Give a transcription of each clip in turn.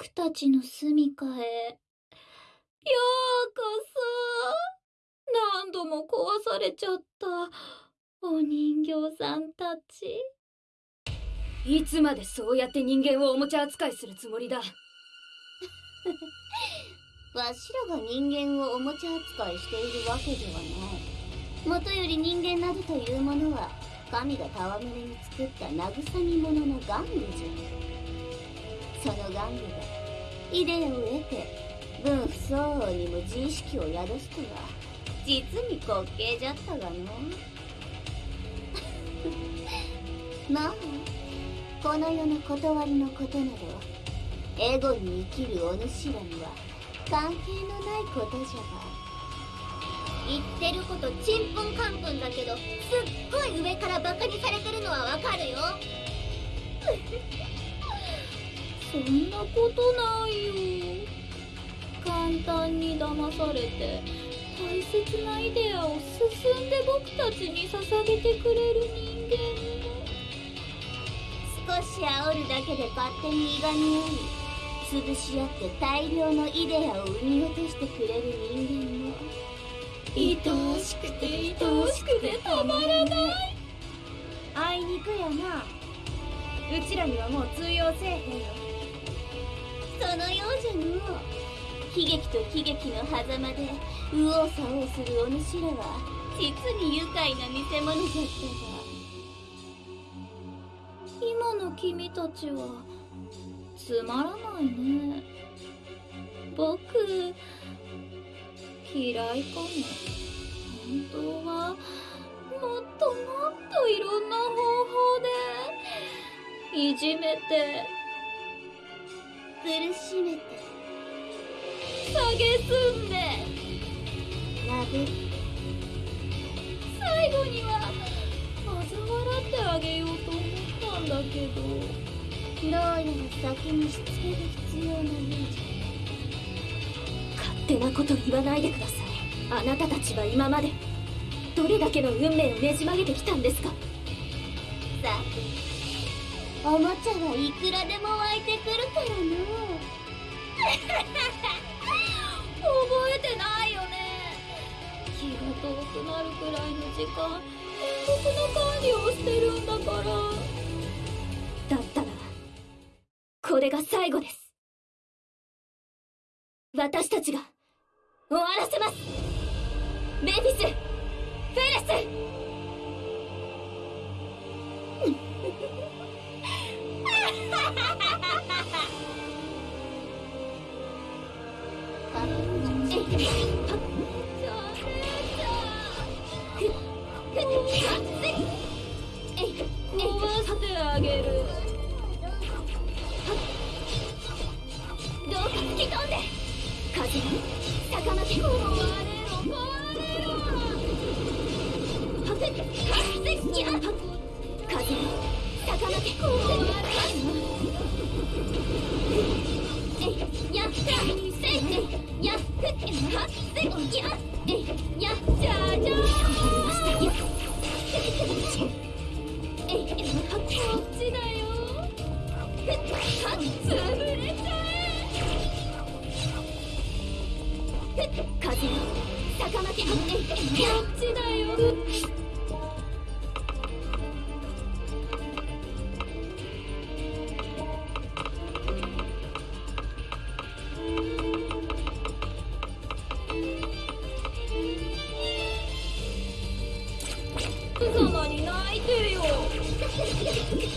僕たちの住処へ。ようこそ。何度も壊されちゃった。お人形さんたち。いつまでそうやって人間をおもちゃ扱いするつもりだ。わしらが人間をおもちゃ扱いしているわけではない。もとより人間などというものは神が戯れに作った慰み者の玩具じゃその玩具がイデアを得て分不相応にも自意識を宿すとは。実に滑稽じゃったがの。まあこの世の断りのことなどエゴに生きるお主らには関係のないことじゃが。言ってることちんぷんかんぷんだけどすっごい上からバカにされてるのはわかるよ。そんなことないよ。簡単に騙されて大切なイデアを進んで僕たちに捧げてくれる人間も。少し煽るだけで勝手にいがみ合い潰し合って大量のイデアを生み落としてくれる人間も愛おしくて愛おしくてたまらない。あいにくやなうちらにはもう通用せえへんよそのようじゃの悲劇と喜劇の狭間で右往左往するお主らは実に愉快な見せ物じゃったが今の君たちはつまらないね僕嫌いかも本当はもっともっといろんな方法でいじめて苦しめて。蔑んで。殴る最後には嘲笑ってあげようと思ったんだけどどうやら先にしつけが必要なようじ勝手なこと言わないでください。あなたたちは今までどれだけの運命をねじ曲げてきたんですか？ゃさておもちゃはいくらでも湧いてくるからのう 覚えてないよね。気が遠くなるくらいの時間僕の管理をしてるんだから。だったらこれが最後です。私たちが終わらせます。メフィスフェレス。風に逆巻き壊れろ壊れろはふっはっせっや風に逆巻きえいやっせいせいやっふっはっせやえいやじゃじゃーんやえいはっこっちだよ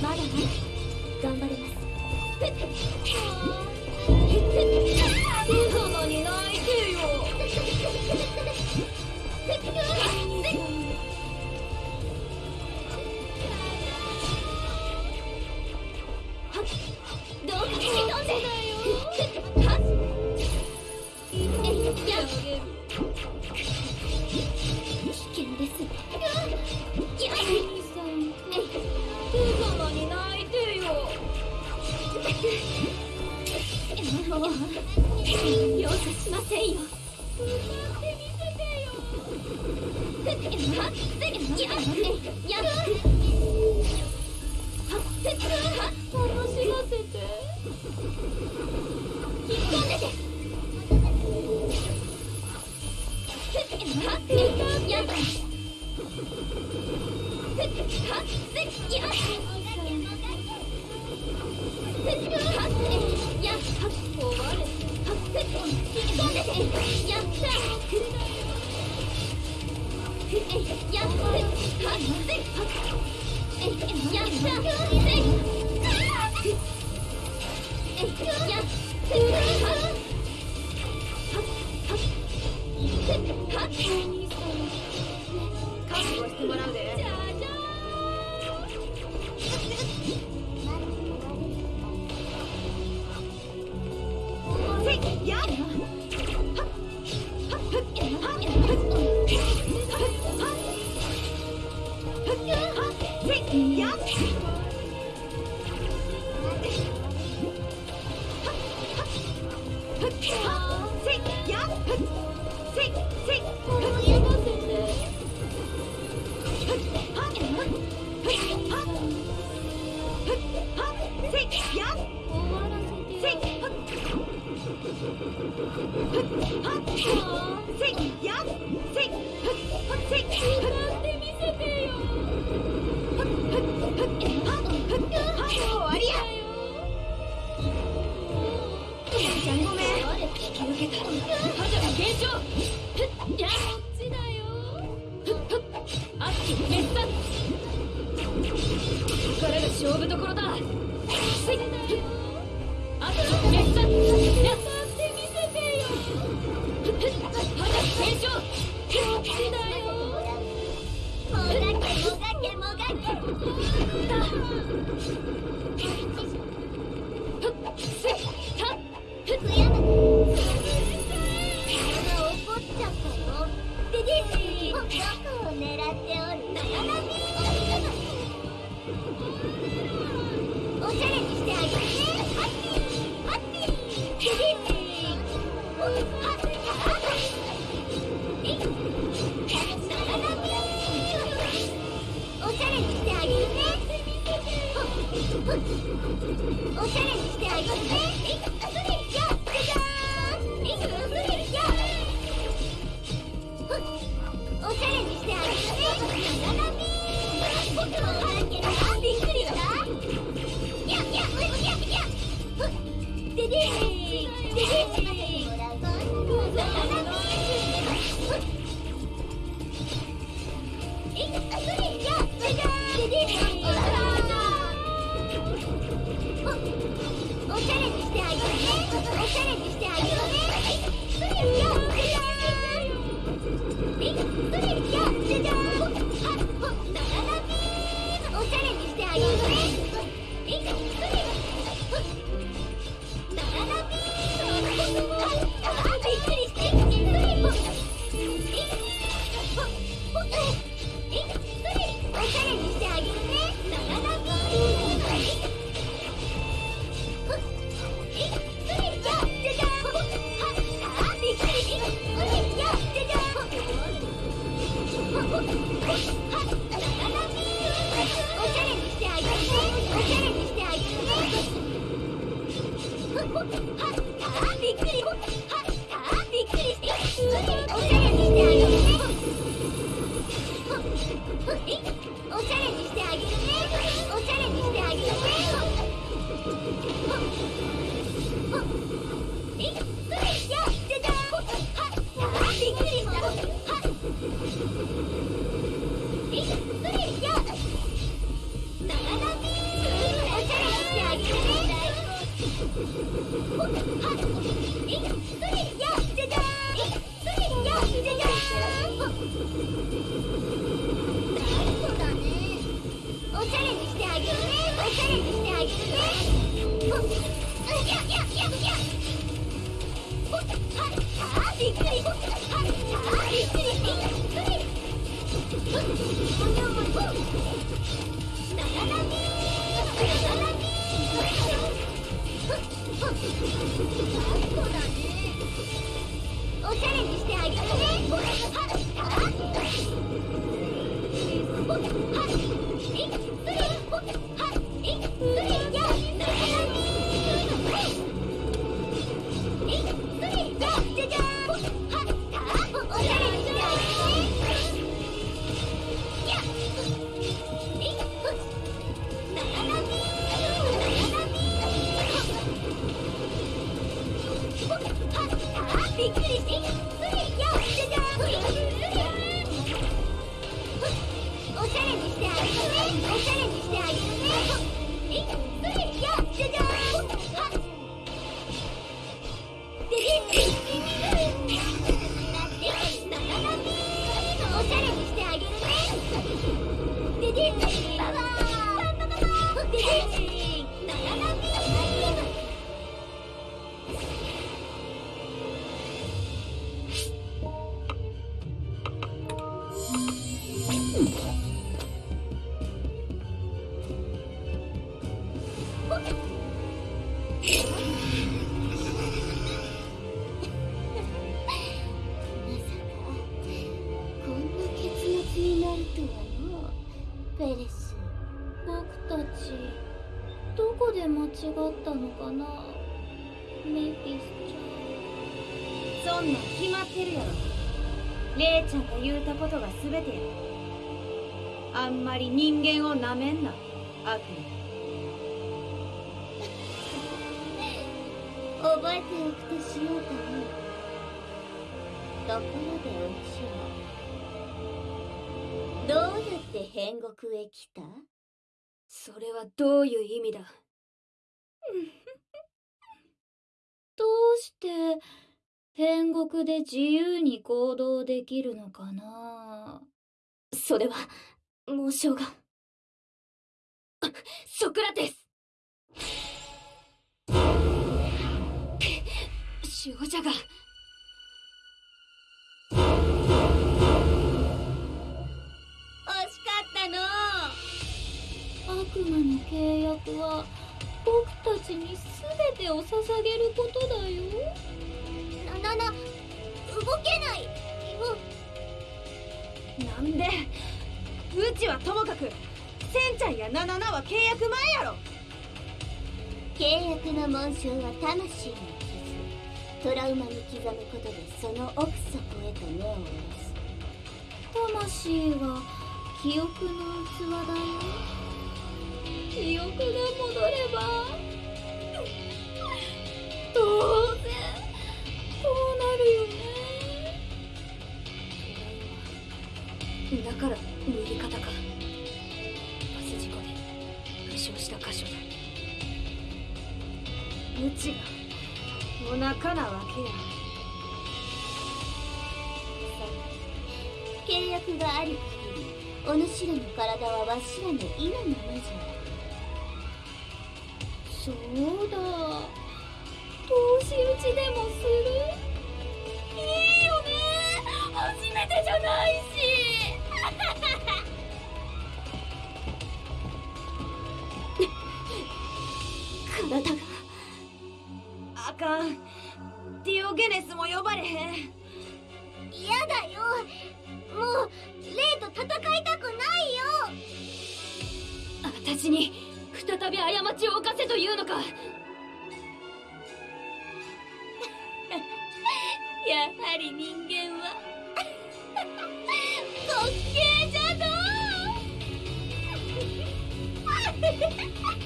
まだね。頑張ります。Yeah, yeah, yeah. もがけもがけもがけ Bye. おしゃれにしてあげてねハッスちそんなん決まってるやろレイちゃんが言うたことが全てや。あんまり人間をなめんな悪魔。覚えておくとしようかねところでおちはどうやって変国へ来た？それはどういう意味だ？どうして天国で自由に行動できるのかな？それは紋章がソクラテス。少女が惜しかったの悪魔の契約は僕たちに全てを捧げることだよななな動けない。よなんで？うちはともかくセンちゃんやナナナは契約前やろ。契約の紋章は魂の傷。トラウマに刻むことでその奥底へと根を下ろす。魂は記憶の器だよ。記憶が戻れば当然だから右肩か。バス事故で負傷した箇所だ。うちがお腹なわけや。契約がある限りお主らの体はわしらの意のままじゃ。そうだ。投資打ちでもする？いいよね。初めてじゃないし体があかん。ディオゲネスも呼ばれへん。嫌だよ。もうレイと戦いたくないよ。私に再び過ちを犯せというのか。やはり人間は。滑稽じゃのわ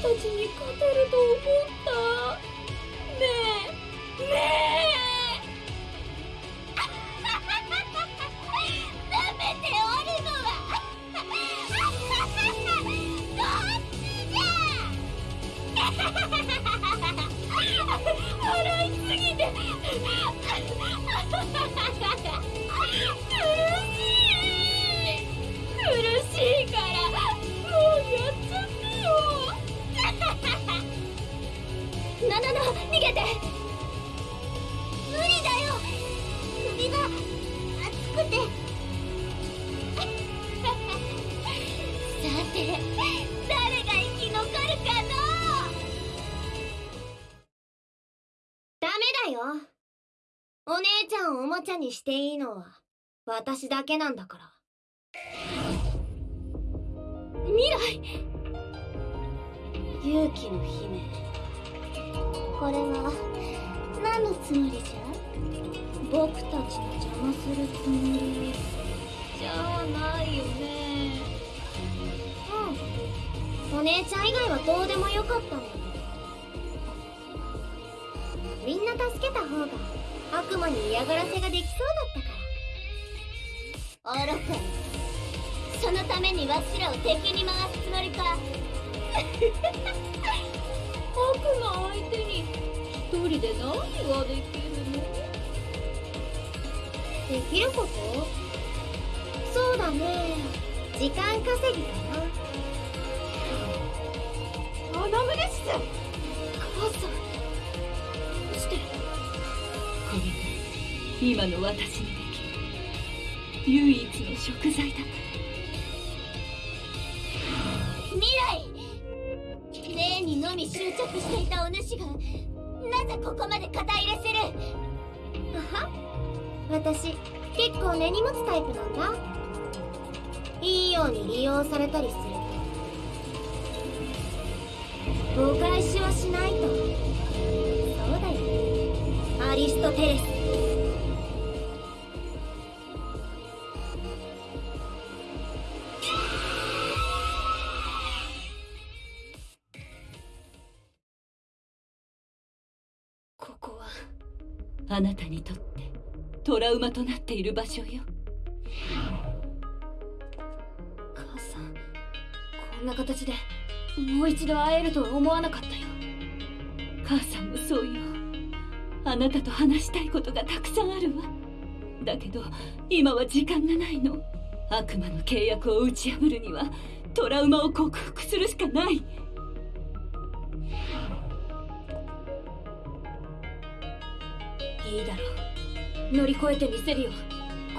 たちに勝てるお姉ちゃんをおもちゃにしていいのは私だけなんだから。未来。勇気の姫。これは何のつもりじゃ？僕たちの邪魔するつもり。じゃあないよね。うん。お姉ちゃん以外はどうでもよかったのみんな助けた方が悪魔に嫌がらせができそうだったから。愚かそのためにわしらを敵に回すつもりか。悪魔相手に一人で何ができるの？できること？そうだね。時間稼ぎかな。穴胸室母さん今の私にできる唯一の食材だ未来霊にのみ執着していたお主がなぜここまで肩入れするあは私結構根に持つタイプなんだ。いいように利用されたりする。とお返しはしないとそうだよ。アリストテレス。あなたにとってトラウマとなっている場所よ。母さんこんな形でもう一度会えるとは思わなかったよ。母さんもそうよ。あなたと話したいことがたくさんあるわ。だけど今は時間がないの。悪魔の契約を打ち破るにはトラウマを克服するしかない。いいだろう。乗り越えてみせるよ。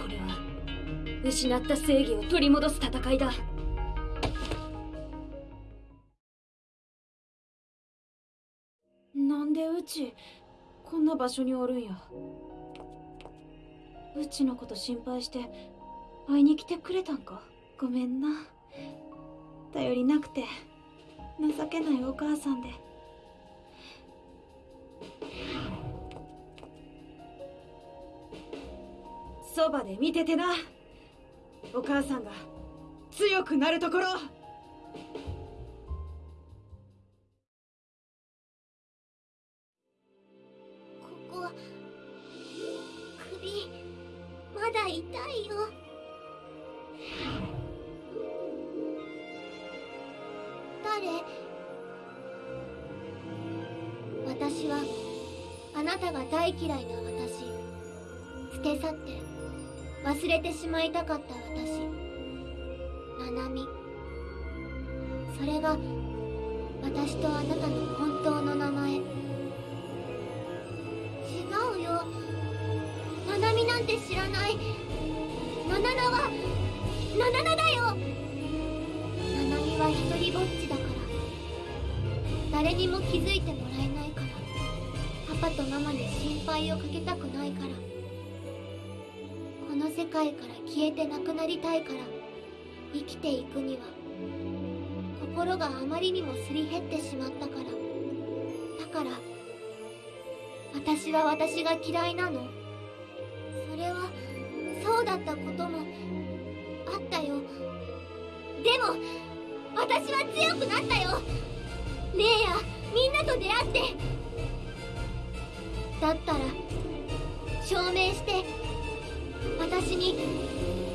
これは失った正義を取り戻す戦いだ。なんでうちこんな場所におるんや。うちのこと心配して会いに来てくれたんか？ごめんな。頼りなくて情けないお母さんで。そばで見ててな。お母さんが強くなるところ。界から消えてなくなりたいから生きていくには心があまりにもすり減ってしまったから。だから私は私が嫌いなの。それはそうだったこともあったよ。でも私は強くなったよ。レイやみんなと出会って。だったら証明して私に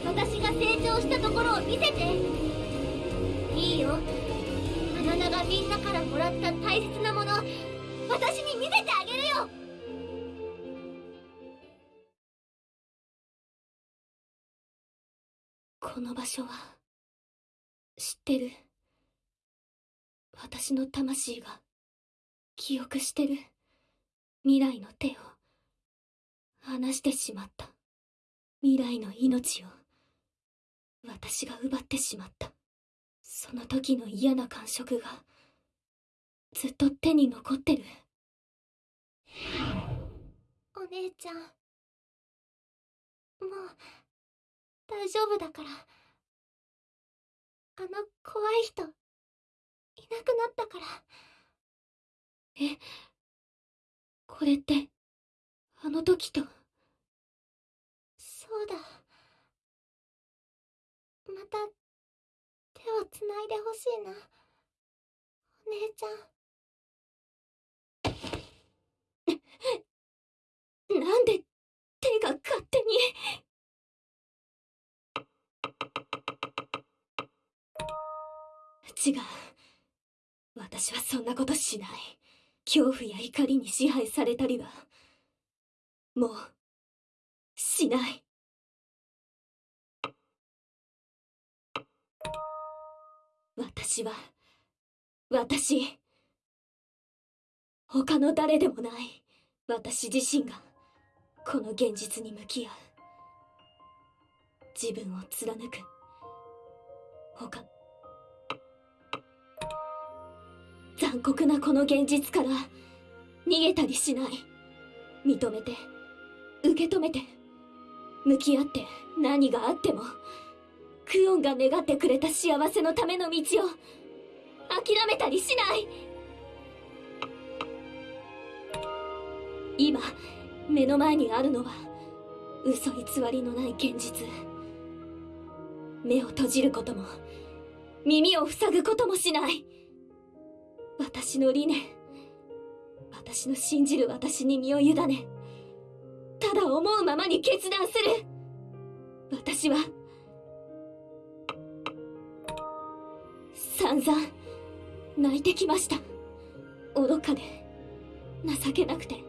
私が成長したところを見せて。いいよ。あなたがみんなからもらった大切なもの私に見せてあげるよ。この場所は知ってる。私の魂が記憶してる。未来の手を離してしまった。未来の命を私が奪ってしまった。その時の嫌な感触がずっと手に残ってる。お姉ちゃん。もう大丈夫だから。あの怖い人いなくなったから。えこれってあの時とうだ。また手をつないでほしいな。お姉ちゃん。なんで手が勝手に。違う。私はそんなことしない。恐怖や怒りに支配されたりはもうしない。私は私他の誰でもない私自身がこの現実に向き合う自分を貫く他残酷なこの現実から逃げたりしない認めて受け止めて向き合って何があってもクオンが願ってくれた幸せのための道を諦めたりしない。今目の前にあるのは嘘偽りのない現実。目を閉じることも耳を塞ぐこともしない。私の理念私の信じる私に身を委ねただ思うままに決断する。私は散々泣いてきました。愚かで情けなくて。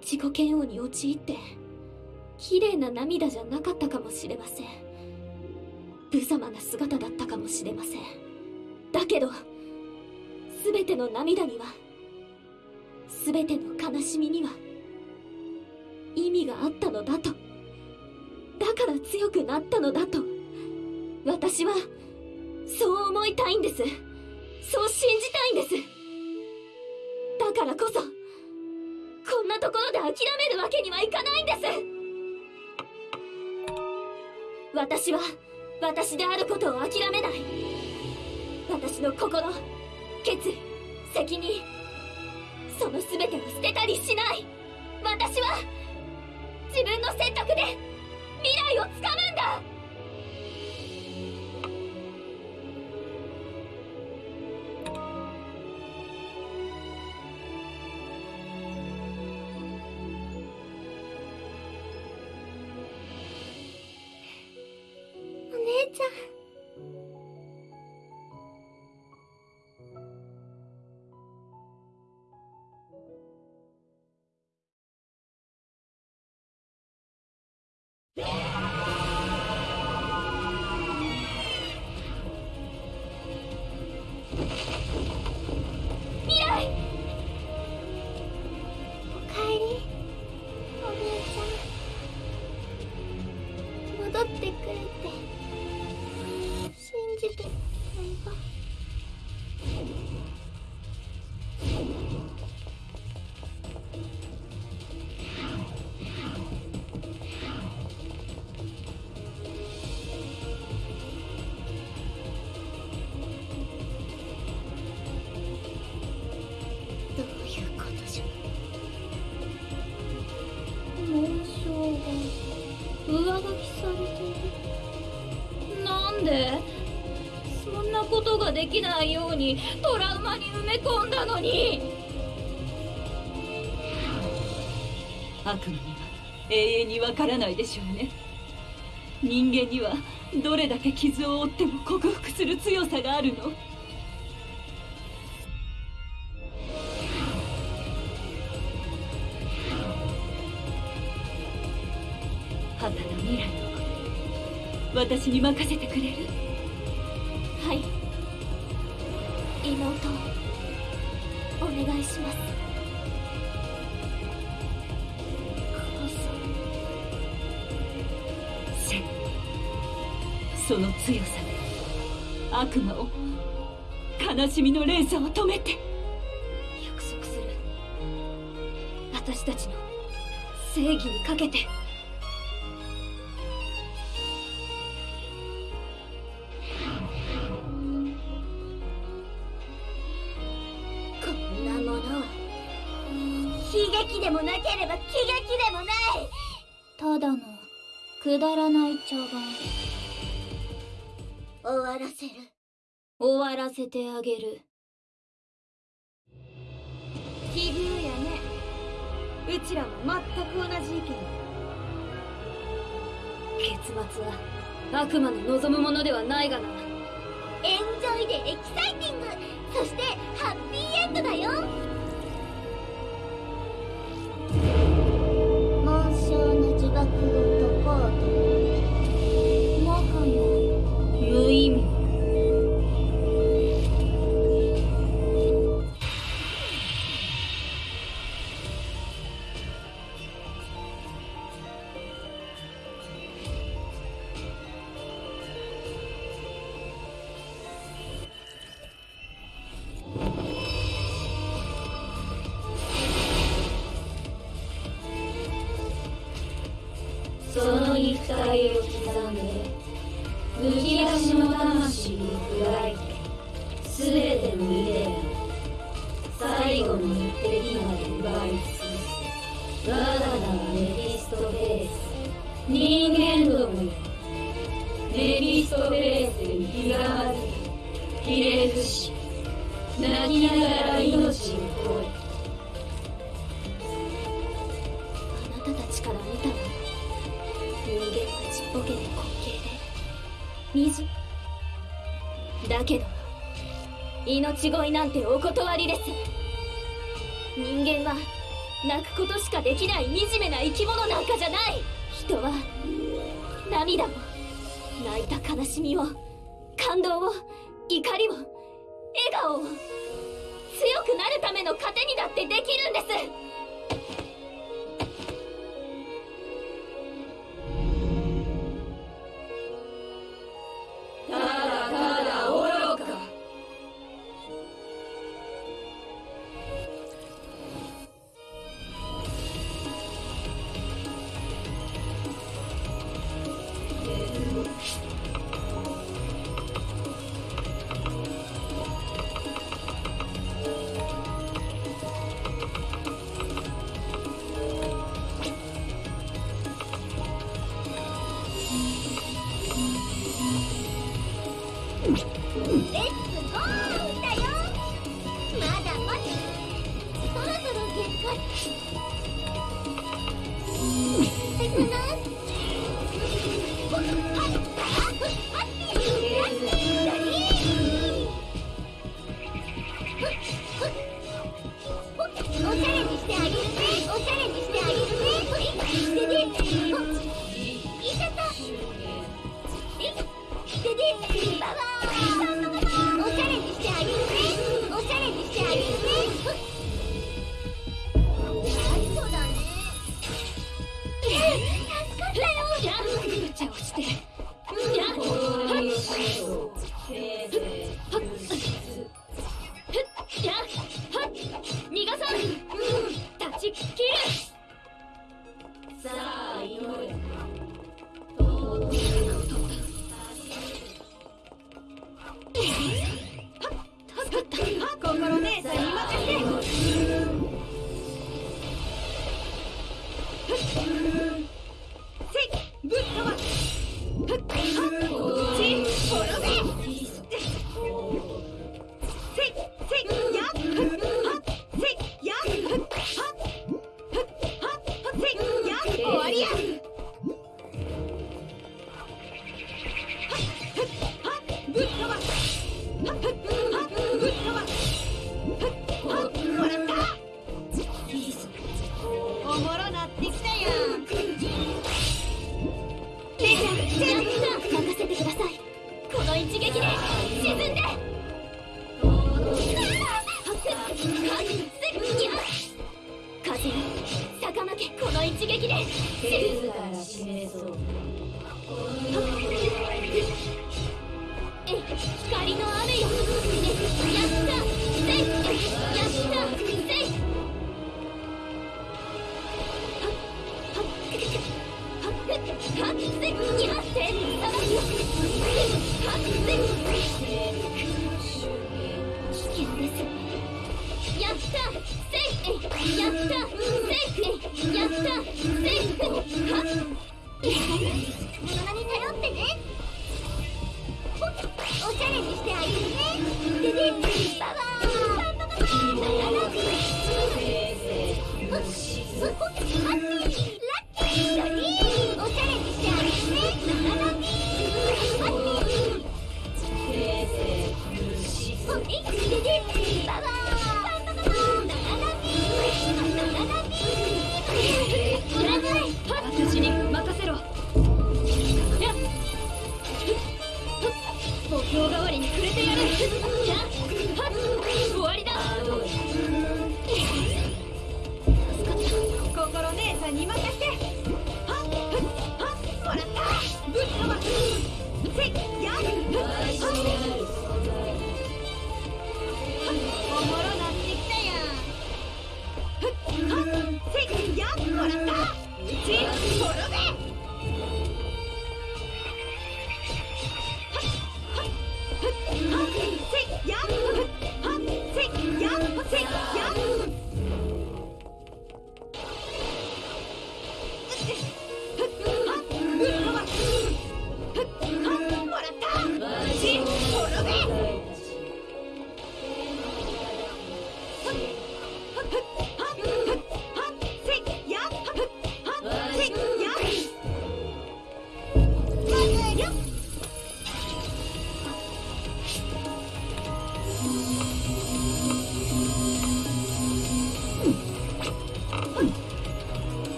自己嫌悪に陥って綺麗な涙じゃなかったかもしれません。無様な姿だったかもしれません。だけど全ての涙には全ての悲しみには意味があったのだと。だから強くなったのだと。私はそう思いたいんです。そう信じたいんです。だからこそこんなところで諦めるわけにはいかないんです。私は私であることを諦めない。私の心決意責任その全てを捨てたりしない。私は自分の選択で未来をつかむんだ。未きないようにトラウマに埋め込んだのに。悪魔には永遠にわからないでしょうね。人間にはどれだけ傷を負っても克服する強さがあるの。旗の未来のこと私に任せてくれる？願いします。せその強さで悪魔を悲しみの連鎖を止めて。約束する。私たちの正義にかけて。くだらない茶番終わらせる。終わらせてあげる。奇遇やね。うちらも全く同じ意見。結末は悪魔の望むものではないがな。エンジョイでエキサイティング。そしてハッピーエンドだよ。紋章の呪縛を。So. できない惨めな生き物なんかじゃない。人は涙も泣いた悲しみを感動を怒りを笑顔を強くなるための糧にだってできるんです。頼ってね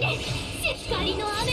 撃でしっかりの雨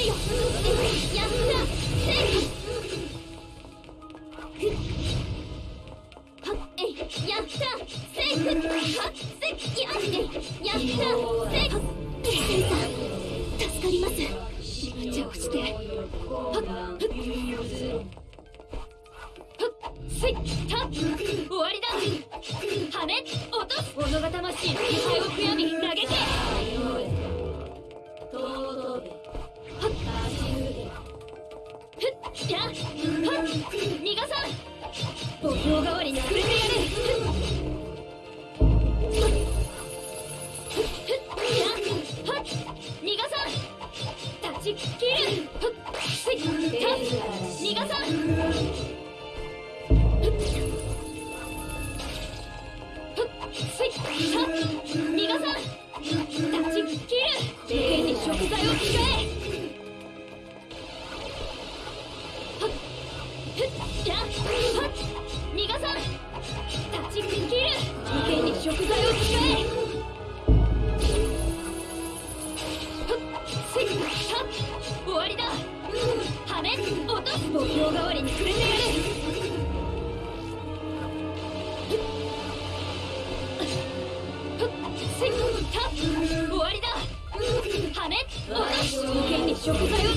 小哥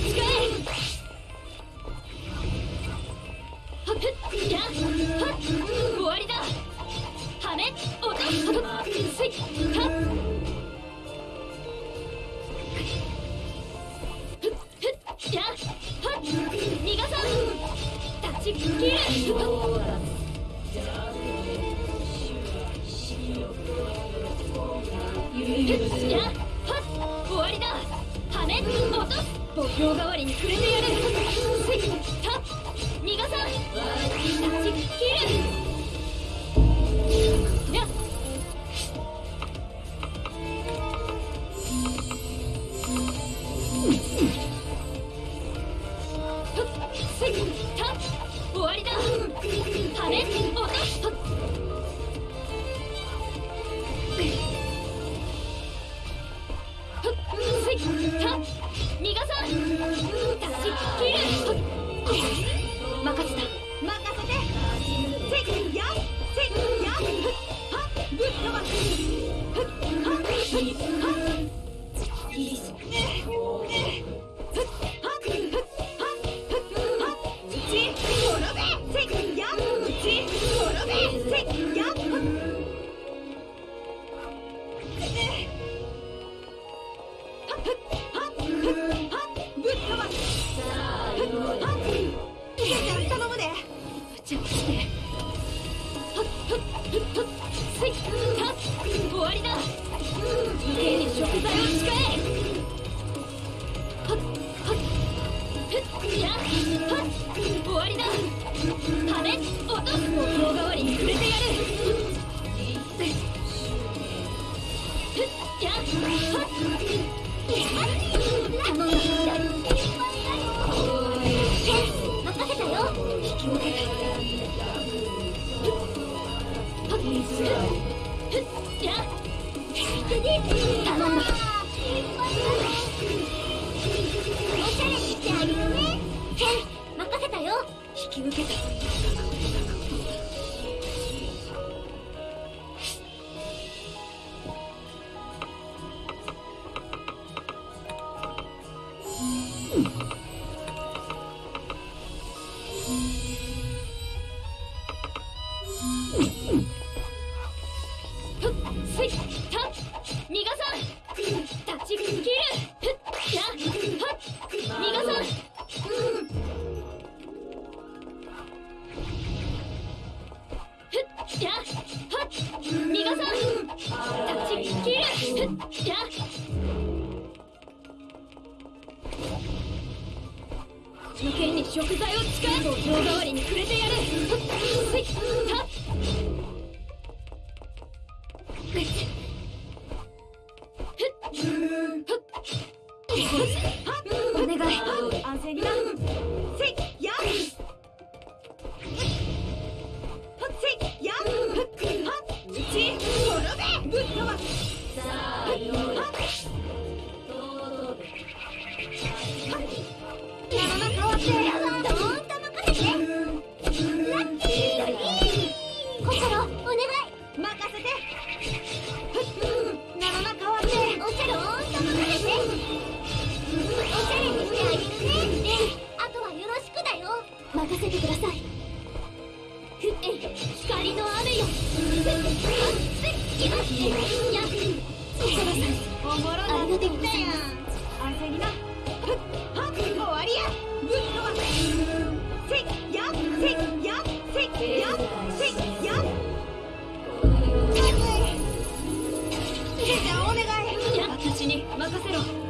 Hey! 私に任せろ